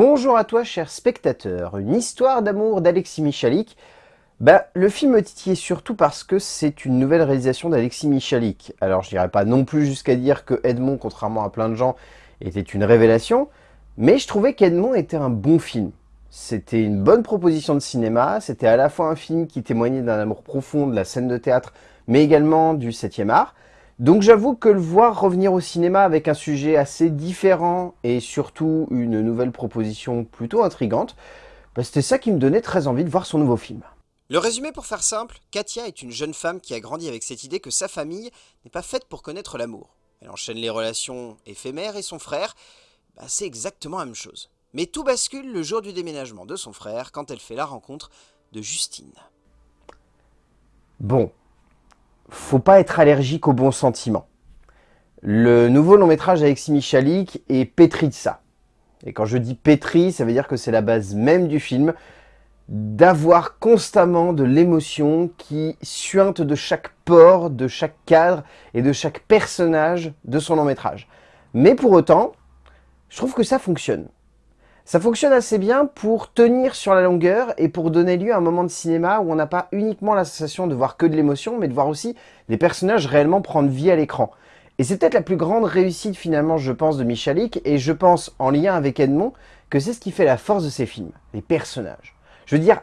Bonjour à toi, cher spectateur. Une histoire d'amour d'Alexis Michalik. Bah, le film me titillait surtout parce que c'est une nouvelle réalisation d'Alexis Michalik. Alors, je dirais pas non plus jusqu'à dire que Edmond, contrairement à plein de gens, était une révélation, mais je trouvais qu'Edmond était un bon film. C'était une bonne proposition de cinéma, c'était à la fois un film qui témoignait d'un amour profond de la scène de théâtre, mais également du 7e art. Donc j'avoue que le voir revenir au cinéma avec un sujet assez différent et surtout une nouvelle proposition plutôt intrigante, bah, c'était ça qui me donnait très envie de voir son nouveau film. Le résumé pour faire simple, Katia est une jeune femme qui a grandi avec cette idée que sa famille n'est pas faite pour connaître l'amour. Elle enchaîne les relations éphémères et son frère, bah, c'est exactement la même chose. Mais tout bascule le jour du déménagement de son frère quand elle fait la rencontre de Justine. Bon, faut pas être allergique aux bons sentiments. Le nouveau long métrage d'Alexis Michalik est pétri de ça. Et quand je dis pétri, ça veut dire que c'est la base même du film, d'avoir constamment de l'émotion qui suinte de chaque pore, de chaque cadre et de chaque personnage de son long métrage. Mais pour autant, je trouve que ça fonctionne. Ça fonctionne assez bien pour tenir sur la longueur et pour donner lieu à un moment de cinéma où on n'a pas uniquement la sensation de voir que de l'émotion, mais de voir aussi des personnages réellement prendre vie à l'écran. Et c'est peut-être la plus grande réussite finalement, je pense, de Michalik, et je pense, en lien avec Edmond, que c'est ce qui fait la force de ces films, les personnages. Je veux dire,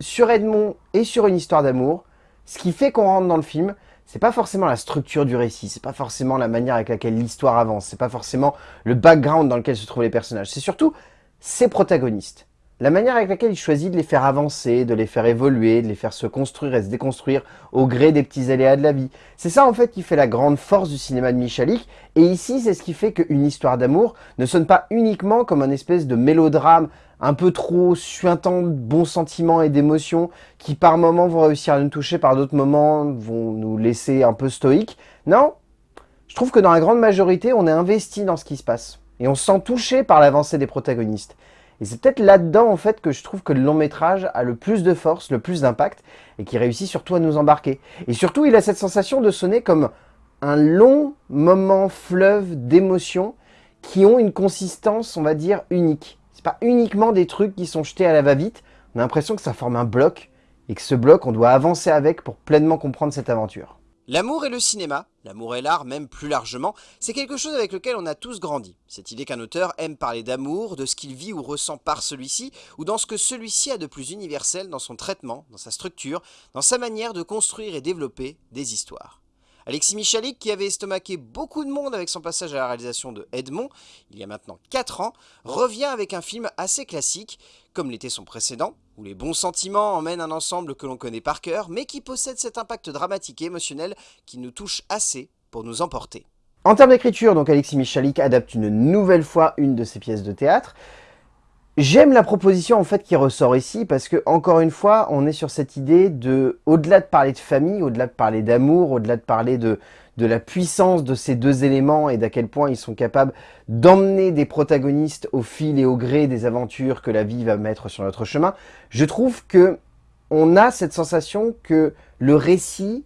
sur Edmond et sur une histoire d'amour, ce qui fait qu'on rentre dans le film, c'est pas forcément la structure du récit, c'est pas forcément la manière avec laquelle l'histoire avance, c'est pas forcément le background dans lequel se trouvent les personnages, c'est surtout ses protagonistes. La manière avec laquelle il choisit de les faire avancer, de les faire évoluer, de les faire se construire et se déconstruire au gré des petits aléas de la vie. C'est ça en fait qui fait la grande force du cinéma de Michalik, et ici c'est ce qui fait qu'une histoire d'amour ne sonne pas uniquement comme un espèce de mélodrame un peu trop suintant de bons sentiments et d'émotions qui par moments vont réussir à nous toucher, par d'autres moments vont nous laisser un peu stoïques. Non, je trouve que dans la grande majorité on est investi dans ce qui se passe. Et on se sent touché par l'avancée des protagonistes. Et c'est peut-être là-dedans, en fait, que je trouve que le long métrage a le plus de force, le plus d'impact, et qui réussit surtout à nous embarquer. Et surtout, il a cette sensation de sonner comme un long moment fleuve d'émotions qui ont une consistance, on va dire, unique. C'est pas uniquement des trucs qui sont jetés à la va-vite, on a l'impression que ça forme un bloc, et que ce bloc, on doit avancer avec pour pleinement comprendre cette aventure. L'amour et le cinéma, l'amour et l'art même plus largement, c'est quelque chose avec lequel on a tous grandi. Cette idée qu'un auteur aime parler d'amour, de ce qu'il vit ou ressent par celui-ci, ou dans ce que celui-ci a de plus universel dans son traitement, dans sa structure, dans sa manière de construire et développer des histoires. Alexis Michalik, qui avait estomaqué beaucoup de monde avec son passage à la réalisation de Edmond, il y a maintenant 4 ans, revient avec un film assez classique, comme l'était son précédent, où les bons sentiments emmènent un ensemble que l'on connaît par cœur, mais qui possède cet impact dramatique et émotionnel qui nous touche assez pour nous emporter. En termes d'écriture, donc Alexis Michalik adapte une nouvelle fois une de ses pièces de théâtre. J'aime la proposition en fait qui ressort ici parce que encore une fois, on est sur cette idée de, au-delà de parler de famille, au-delà de parler d'amour, au-delà de parler de, de la puissance de ces deux éléments et d'à quel point ils sont capables d'emmener des protagonistes au fil et au gré des aventures que la vie va mettre sur notre chemin, je trouve que on a cette sensation que le récit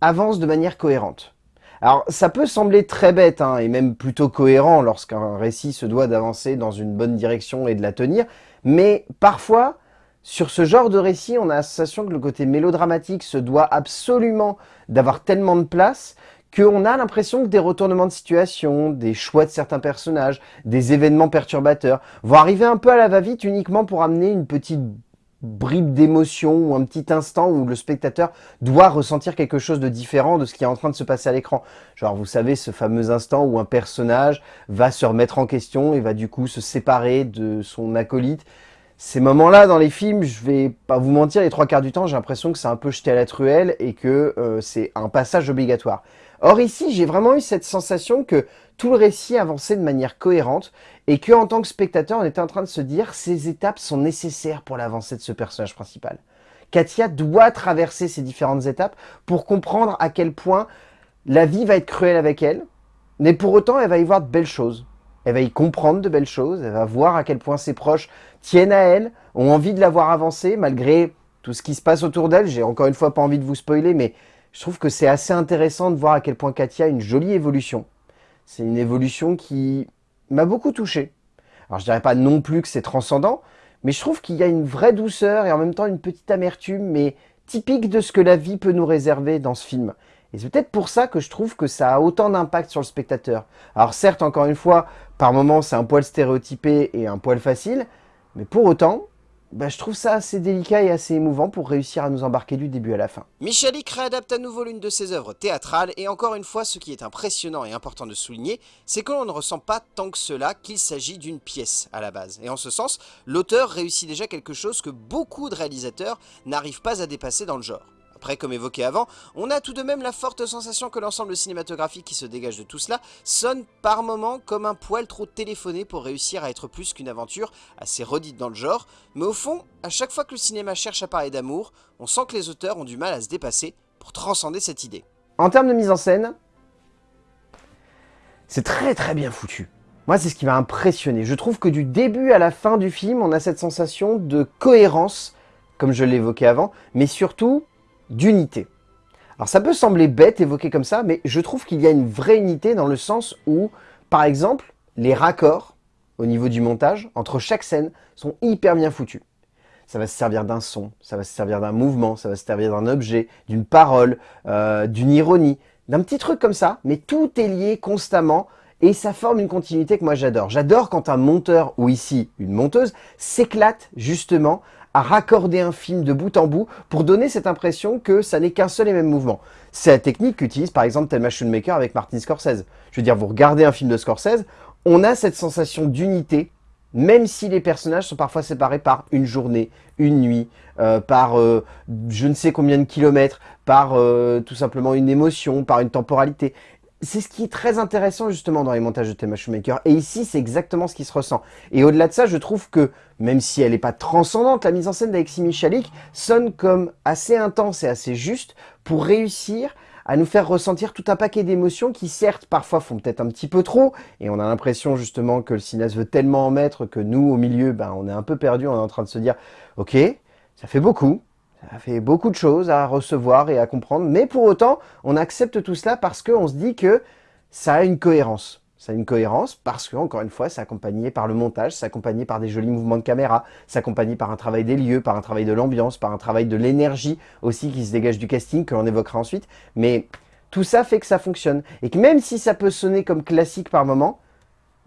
avance de manière cohérente. Alors, ça peut sembler très bête, hein, et même plutôt cohérent lorsqu'un récit se doit d'avancer dans une bonne direction et de la tenir, mais parfois, sur ce genre de récit, on a la sensation que le côté mélodramatique se doit absolument d'avoir tellement de place qu'on a l'impression que des retournements de situation, des choix de certains personnages, des événements perturbateurs vont arriver un peu à la va-vite uniquement pour amener une petite bribe d'émotion ou un petit instant où le spectateur doit ressentir quelque chose de différent de ce qui est en train de se passer à l'écran. Genre, vous savez, ce fameux instant où un personnage va se remettre en question et va du coup se séparer de son acolyte. Ces moments-là, dans les films, je vais pas vous mentir, les trois quarts du temps, j'ai l'impression que c'est un peu jeté à la truelle et que euh, c'est un passage obligatoire. Or ici, j'ai vraiment eu cette sensation que tout le récit avançait de manière cohérente et que en tant que spectateur, on était en train de se dire ces étapes sont nécessaires pour l'avancée de ce personnage principal. Katia doit traverser ces différentes étapes pour comprendre à quel point la vie va être cruelle avec elle, mais pour autant, elle va y voir de belles choses. Elle va y comprendre de belles choses, elle va voir à quel point ses proches tiennent à elle, ont envie de la voir avancer malgré tout ce qui se passe autour d'elle. J'ai encore une fois pas envie de vous spoiler, mais je trouve que c'est assez intéressant de voir à quel point Katia a une jolie évolution. C'est une évolution qui m'a beaucoup touché. Alors je dirais pas non plus que c'est transcendant, mais je trouve qu'il y a une vraie douceur et en même temps une petite amertume, mais typique de ce que la vie peut nous réserver dans ce film. Et c'est peut-être pour ça que je trouve que ça a autant d'impact sur le spectateur. Alors certes, encore une fois, par moments c'est un poil stéréotypé et un poil facile, mais pour autant, bah, je trouve ça assez délicat et assez émouvant pour réussir à nous embarquer du début à la fin. Michalik réadapte à nouveau l'une de ses œuvres théâtrales, et encore une fois, ce qui est impressionnant et important de souligner, c'est que l'on ne ressent pas tant que cela qu'il s'agit d'une pièce à la base. Et en ce sens, l'auteur réussit déjà quelque chose que beaucoup de réalisateurs n'arrivent pas à dépasser dans le genre. Après, comme évoqué avant, on a tout de même la forte sensation que l'ensemble cinématographique qui se dégage de tout cela sonne par moments comme un poil trop téléphoné pour réussir à être plus qu'une aventure assez redite dans le genre, mais au fond, à chaque fois que le cinéma cherche à parler d'amour, on sent que les auteurs ont du mal à se dépasser pour transcender cette idée. En termes de mise en scène, c'est très très bien foutu. Moi, c'est ce qui m'a impressionné. Je trouve que du début à la fin du film, on a cette sensation de cohérence, comme je l'évoquais avant, mais surtout d'unité. Alors ça peut sembler bête évoqué comme ça, mais je trouve qu'il y a une vraie unité dans le sens où, par exemple, les raccords au niveau du montage entre chaque scène sont hyper bien foutus. Ça va se servir d'un son, ça va se servir d'un mouvement, ça va se servir d'un objet, d'une parole, euh, d'une ironie, d'un petit truc comme ça, mais tout est lié constamment et ça forme une continuité que moi j'adore. J'adore quand un monteur, ou ici une monteuse, s'éclate justement à raccorder un film de bout en bout pour donner cette impression que ça n'est qu'un seul et même mouvement. C'est la technique qu'utilise par exemple Thelma Schoonmaker avec Martin Scorsese. Je veux dire, vous regardez un film de Scorsese, on a cette sensation d'unité, même si les personnages sont parfois séparés par une journée, une nuit, euh, par euh, je ne sais combien de kilomètres, par euh, tout simplement une émotion, par une temporalité c'est ce qui est très intéressant justement dans les montages de Thema Shoemaker. Et ici, c'est exactement ce qui se ressent. Et au-delà de ça, je trouve que, même si elle n'est pas transcendante, la mise en scène d'Alexis Michalik sonne comme assez intense et assez juste pour réussir à nous faire ressentir tout un paquet d'émotions qui certes parfois font peut-être un petit peu trop et on a l'impression justement que le cinéaste veut tellement en mettre que nous au milieu ben, on est un peu perdu, on est en train de se dire ok ça fait beaucoup, ça fait beaucoup de choses à recevoir et à comprendre, mais pour autant, on accepte tout cela parce qu'on se dit que ça a une cohérence. Ça a une cohérence parce que, encore une fois, c'est accompagné par le montage, c'est accompagné par des jolis mouvements de caméra, c'est accompagné par un travail des lieux, par un travail de l'ambiance, par un travail de l'énergie aussi qui se dégage du casting, que l'on évoquera ensuite. Mais tout ça fait que ça fonctionne. Et que même si ça peut sonner comme classique par moment,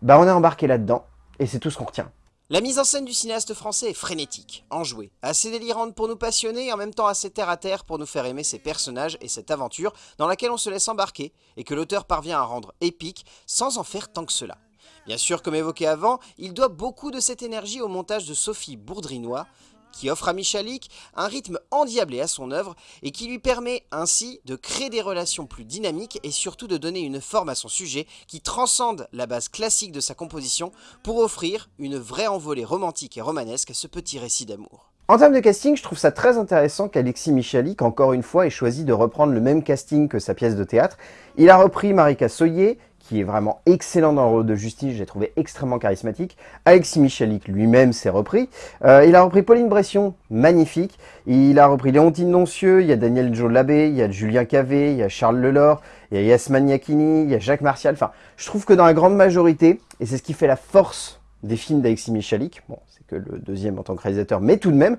bah on est embarqué là-dedans, et c'est tout ce qu'on retient. La mise en scène du cinéaste français est frénétique, enjouée, assez délirante pour nous passionner et en même temps assez terre-à-terre pour nous faire aimer ces personnages et cette aventure dans laquelle on se laisse embarquer et que l'auteur parvient à rendre épique sans en faire tant que cela. Bien sûr, comme évoqué avant, il doit beaucoup de cette énergie au montage de Sophie Bourdrinois, qui offre à Michalik un rythme endiablé à son œuvre et qui lui permet ainsi de créer des relations plus dynamiques et surtout de donner une forme à son sujet qui transcende la base classique de sa composition pour offrir une vraie envolée romantique et romanesque à ce petit récit d'amour. En termes de casting, je trouve ça très intéressant qu'Alexis Michalik, encore une fois, ait choisi de reprendre le même casting que sa pièce de théâtre. Il a repris Marika Soyer, qui est vraiment excellent dans le rôle de Justice, j'ai trouvé extrêmement charismatique. Alexis Michalik lui-même s'est repris. Euh, il a repris Pauline Bression, magnifique. Il a repris Léontine Noncieux, il y a Daniel Joe Labbé, il y a Julien Cavé, il y a Charles Lelore, il y a Yasman Yakini, il y a Jacques Martial. Enfin, je trouve que dans la grande majorité, et c'est ce qui fait la force des films d'Alexis Michalik, bon, c'est que le deuxième en tant que réalisateur, mais tout de même,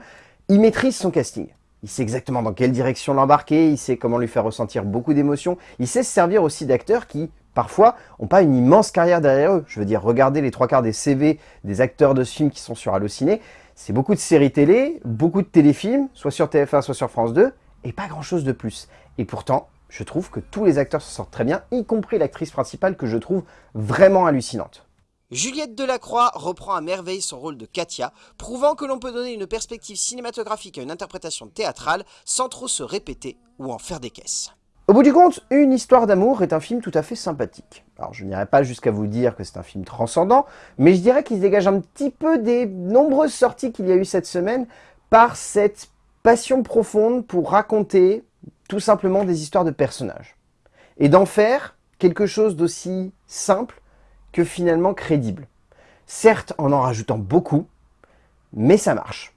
il maîtrise son casting. Il sait exactement dans quelle direction l'embarquer, il sait comment lui faire ressentir beaucoup d'émotions, il sait se servir aussi d'acteurs qui, parfois, n'ont pas une immense carrière derrière eux. Je veux dire, regardez les trois quarts des CV des acteurs de ce film qui sont sur Allociné. C'est beaucoup de séries télé, beaucoup de téléfilms, soit sur TF1, soit sur France 2, et pas grand-chose de plus. Et pourtant, je trouve que tous les acteurs se sortent très bien, y compris l'actrice principale que je trouve vraiment hallucinante. Juliette Delacroix reprend à merveille son rôle de Katia, prouvant que l'on peut donner une perspective cinématographique à une interprétation théâtrale sans trop se répéter ou en faire des caisses. Au bout du compte, Une histoire d'amour est un film tout à fait sympathique. Alors je n'irai pas jusqu'à vous dire que c'est un film transcendant, mais je dirais qu'il se dégage un petit peu des nombreuses sorties qu'il y a eu cette semaine par cette passion profonde pour raconter tout simplement des histoires de personnages. Et d'en faire quelque chose d'aussi simple que finalement crédible. Certes en en rajoutant beaucoup, mais ça marche.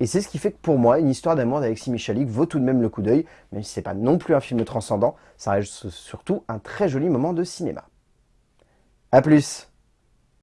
Et c'est ce qui fait que pour moi, une histoire d'amour d'Alexis Michalik vaut tout de même le coup d'œil, même si c'est pas non plus un film transcendant, ça reste surtout un très joli moment de cinéma. A plus